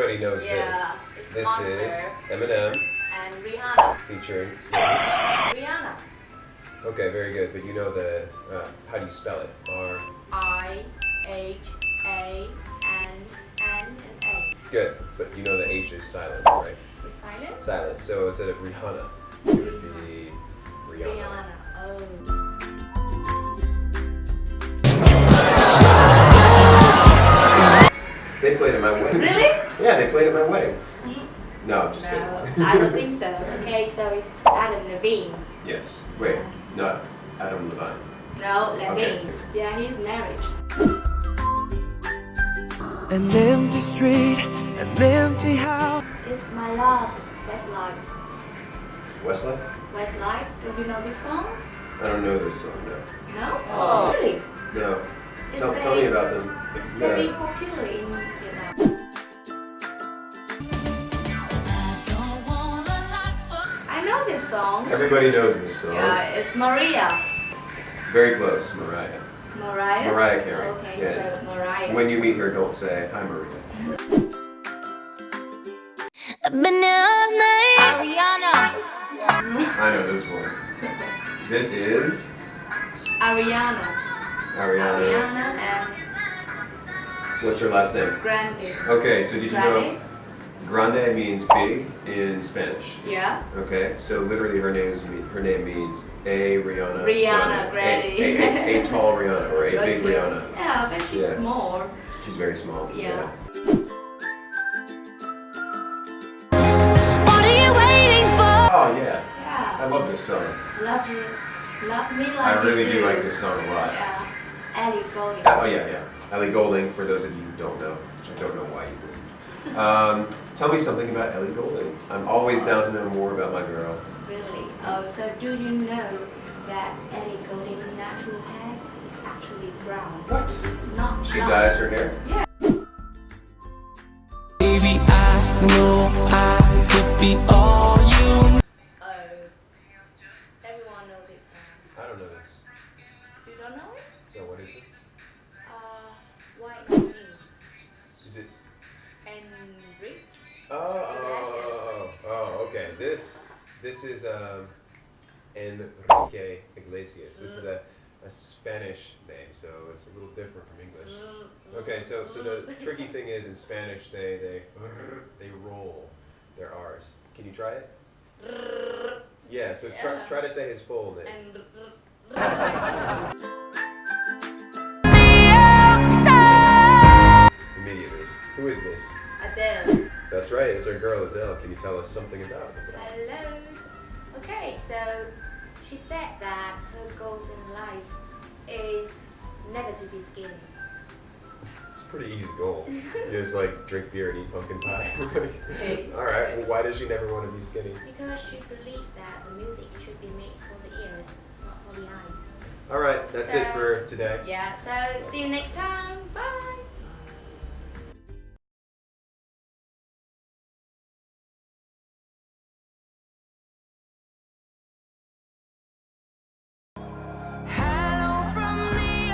everybody knows Yeah, this. This Monster. is Eminem and Rihanna. featuring. Rihanna. Okay, very good. But you know the uh, how do you spell it? R. I H A N N and A. Good, but you know the H is silent, right? Is silent? Silent. So instead of Rihanna, it would be Rihanna. Rihanna. Oh. They played at my wedding. Really? Yeah, they played at my wedding. Mm-hmm. No, I'm just No, kidding. I don't think so. Okay, so it's Adam Levine. yes. Wait, not Adam Levine. No, Levine. Okay. Yeah, he's married. An empty street, an empty house. It's my love. Westlife. Westlife? Westlife. Do you know this song? I don't know this song. No. No? Oh, really? No. It's Tell, very, tell me about them. It's very popular in song. Everybody knows this song. Yeah, it's Maria. Very close, Mariah. Mariah? Mariah Carey. Okay, Yeah. so Mariah. When you meet her, don't say, hi, Maria. Ariana. I know this one. This is Ariana. Ariana. Ariana and What's her last name? Grande. Okay, so did you know Grande? Grande means big in Spanish? Yeah. Okay, so literally her name is her name means a Rihanna. Rihanna Grande. A, a, a, a tall Rihanna or a Got big you. Rihanna. Yeah, but she's Yeah. small. She's very small. Yeah. What are you waiting for? Oh yeah, I love this song. Love you. Love me like I really you do like this song a lot. Yeah. Ellie Goulding. Oh yeah, yeah. Ellie Goulding, for those of you who don't know, which I don't know why you would. Um, tell me something about Ellie Goulding. I'm always down to know more about my girl. Really? Oh, so do you know that Ellie Goulding's natural hair is actually brown? What? Not She blonde. dyes her hair? Yeah. Baby, I know I could be all you Oh, everyone knows this song. I don't know this. You don't know it? So what is this? Uh, White. Is it? Enrique? Oh, oh, oh, oh, oh, okay. This, this is um, Enrique Iglesias. This is a, a Spanish name, so it's a little different from English. Okay, so so the tricky thing is in Spanish they they they roll their R's. Can you try it? Yeah. So try try to say his full name. That's right. It's our girl Adele. Can you tell us something about Adele? Hello. Okay, so she said that her goals in life is never to be skinny. It's a pretty easy goal. Just like drink beer and eat pumpkin pie. Okay, All right. so- Well, why does she never want to be skinny? Because she believed that the music should be made for the ears, not for the eyes. All right. That's it for today. Yeah, so see you next time.